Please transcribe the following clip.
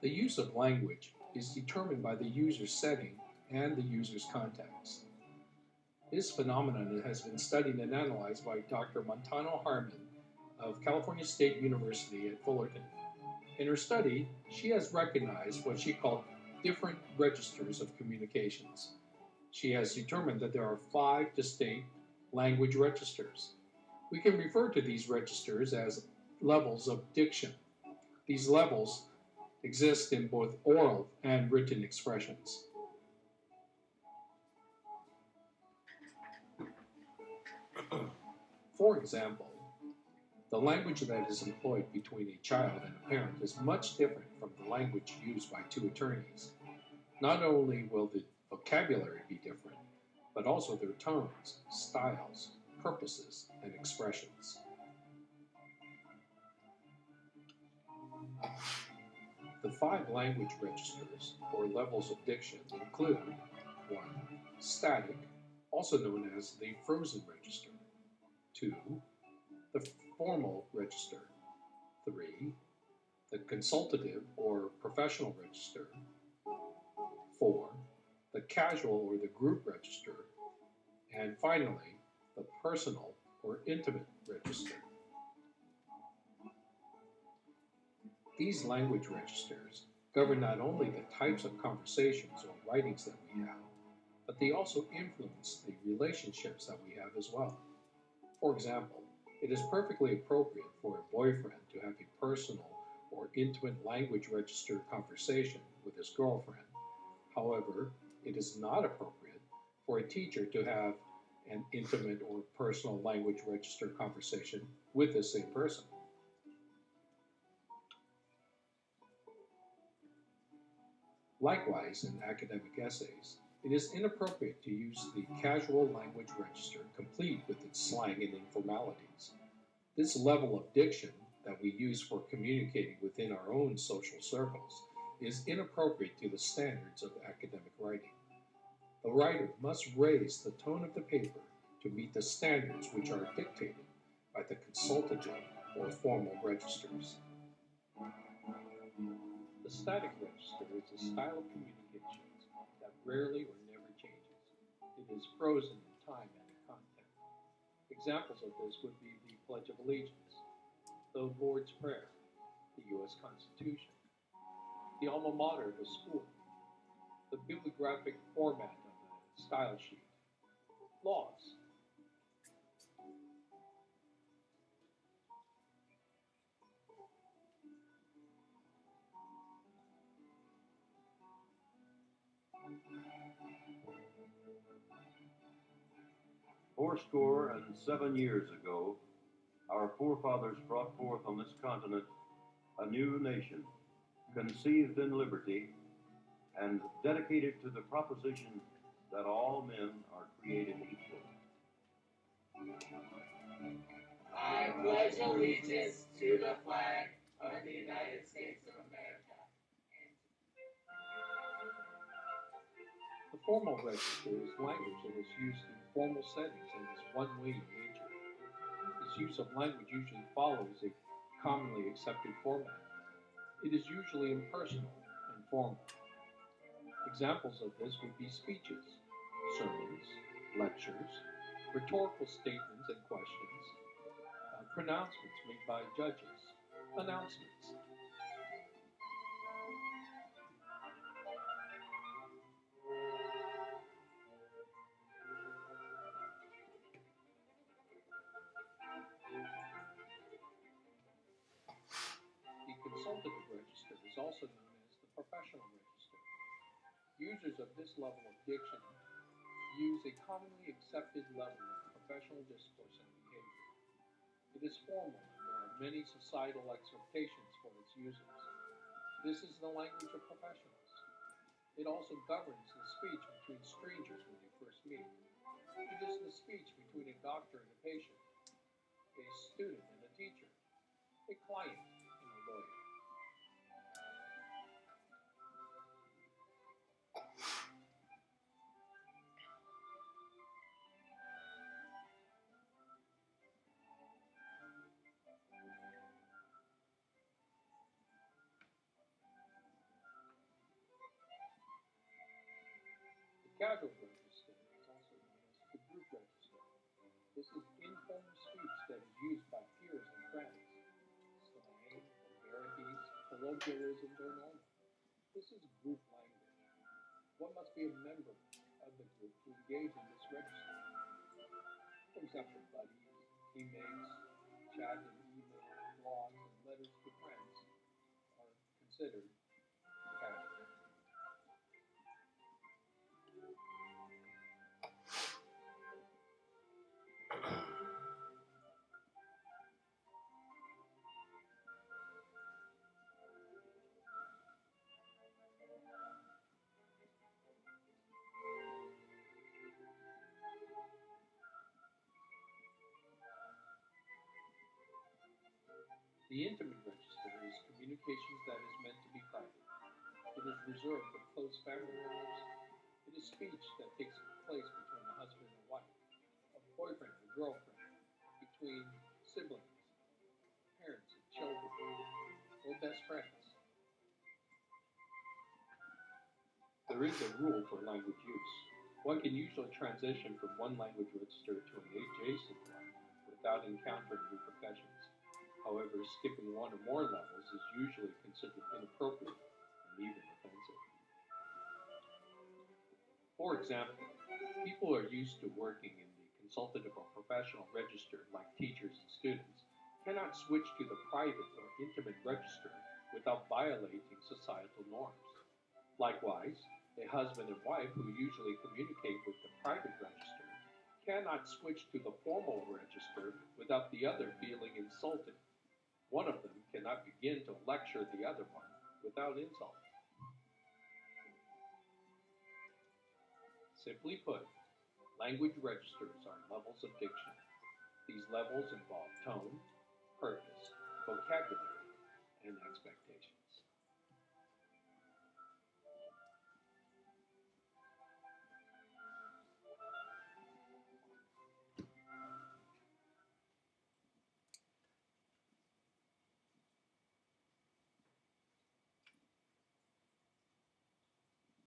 The use of language is determined by the user's setting and the user's context. This phenomenon has been studied and analyzed by Dr. Montano Harmon of California State University at Fullerton. In her study, she has recognized what she called different registers of communications. She has determined that there are five distinct language registers. We can refer to these registers as levels of diction. These levels exist in both oral and written expressions. For example, the language that is employed between a child and a parent is much different from the language used by two attorneys. Not only will the vocabulary be different, but also their tones, styles, purposes, and expressions. The five language registers, or levels of diction, include 1. Static, also known as the frozen register. 2. The formal register. 3. The consultative or professional register. 4. The casual or the group register. And finally, the personal or intimate register. These language registers govern not only the types of conversations or writings that we have, but they also influence the relationships that we have as well. For example, it is perfectly appropriate for a boyfriend to have a personal or intimate language register conversation with his girlfriend. However, it is not appropriate for a teacher to have an intimate or personal language register conversation with the same person. Likewise, in academic essays, it is inappropriate to use the casual language register complete with its slang and informalities. This level of diction that we use for communicating within our own social circles is inappropriate to the standards of academic writing. The writer must raise the tone of the paper to meet the standards which are dictated by the consultative or formal registers. The static register is a style of communications that rarely or never changes. It is frozen in time and in content. Examples of this would be the Pledge of Allegiance, the Lord's Prayer, the U.S. Constitution, the alma mater of a school, the bibliographic format style sheet, laws, Fourscore and seven years ago, our forefathers brought forth on this continent a new nation, conceived in liberty and dedicated to the proposition that all men are created equal. I pledge allegiance to the flag of the United States of America. The formal register is language that is used in formal settings and is one-way in nature. This use of language usually follows a commonly accepted format. It is usually impersonal and formal. Examples of this would be speeches, sermons, lectures, rhetorical statements and questions, uh, pronouncements made by judges, announcements. The consultative register is also known as the professional register. Users of this level of diction use a commonly accepted level of professional discourse and behavior. It is formal and there are many societal expectations for its users. This is the language of professionals. It also governs the speech between strangers when they first meet. It is the speech between a doctor and a patient, a student and a teacher, a client private register is also known as the group register. This is informal speech that is used by peers and friends. Slang, vulgarities, colloquialisms are normal. This is group language. One must be a member of the group to engage in this register. For example, buddies, teammates, chat and email, blogs, and letters to friends are considered The intimate register is communications that is meant to be private. It is reserved for close family members. It is speech that takes place between a husband and wife, a boyfriend and girlfriend, between siblings, parents and children, or best friends. There is a rule for language use. One can usually transition from one language register to an adjacent one without encountering repercussions. However, skipping one or more levels is usually considered inappropriate and even offensive. For example, people are used to working in the consultative or professional register like teachers and students cannot switch to the private or intimate register without violating societal norms. Likewise, a husband and wife who usually communicate with the private register cannot switch to the formal register without the other feeling insulted. One of them cannot begin to lecture the other one without insult. Simply put, language registers are levels of diction. These levels involve tone, purpose, vocabulary,